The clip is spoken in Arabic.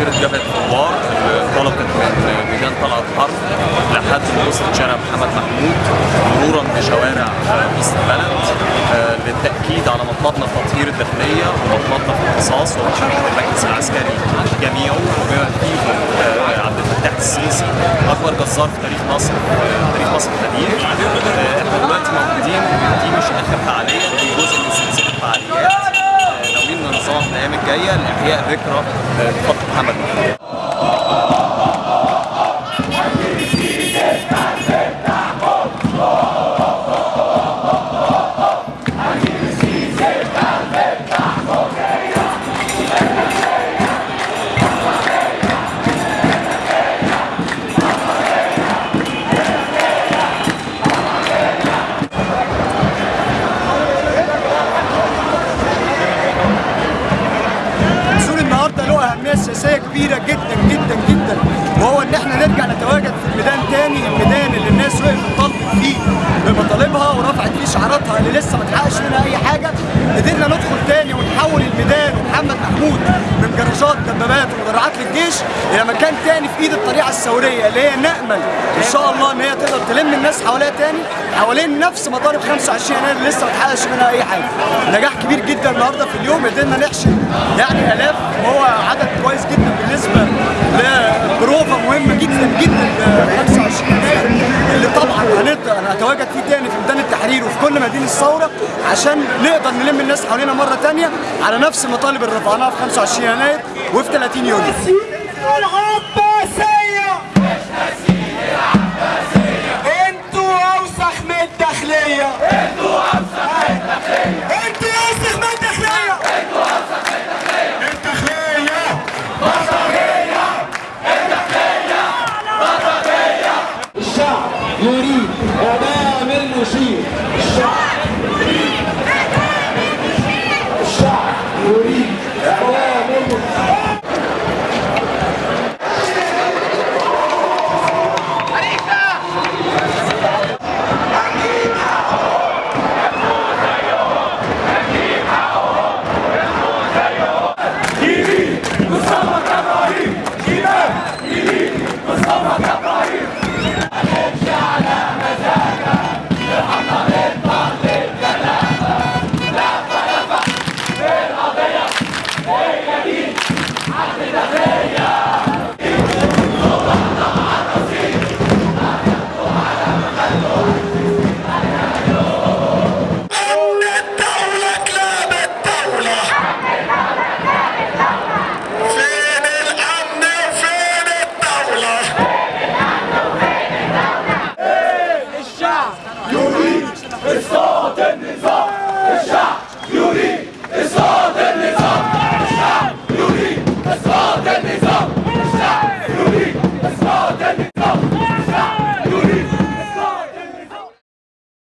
مسيره جبهة الثوار انطلقت من ميدان طلعت حرب لحد وصلت شارع محمد محمود مرورا بشوارع وسط البلد آه، للتأكيد على مطلبنا في تطهير الداخلية ومطلبنا في القصاص ومشاركة المجلس العسكري جميعه وبما فيهم عبد الفتاح السيسي أكبر جزار في تاريخ مصر تاريخ مصر القديم. آه، إحنا دلوقتي 呃不他们。سياسيه كبيرة جدا جدا جدا. وهو إن إحنا نرجع نتواجد في الميدان تاني الميدان اللي الناس وقفت طلبت فيه بمطالبها ورفعت فيه شعاراتها اللي لسه ما اتحققش منها أي حاجة. قدرنا ندخل تاني ونحول الميدان ومحمد محمود من جراجات دبابات ومدرعات للجيش إلى مكان تاني في إيد الطريقة الثورية اللي هي نأمل إن شاء الله إن هي تقدر تلم الناس حواليها تاني. حوالين نفس مطالب 25 يناير اللي لسه ما اتحققش منها أي حاجة. نجاح كبير جدا النهارده في اليوم قدرنا نحشد يعني آلاف وهو اضطريت أنا أتواجد فيه تاني في ميدان التحرير وفي كل مدينة الثورة عشان نقدر نلم الناس حوالينا مرة تانية على نفس المطالب اللي رفعناها في 25 يناير وفي 30 يونيو.